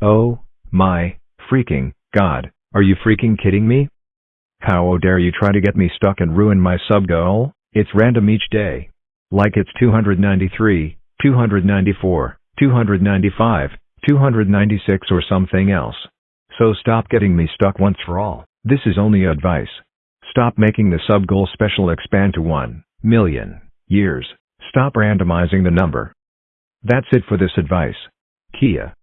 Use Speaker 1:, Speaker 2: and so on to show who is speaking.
Speaker 1: Oh, my, freaking, god, are you freaking kidding me? How dare you try to get me stuck and ruin my sub goal? It's random each day. Like it's 293, 294, 295, 296 or something else. So stop getting me stuck once for all. This is only advice. Stop making the sub goal special expand to 1 million years. Stop randomizing the number. That's it for this advice. Kia.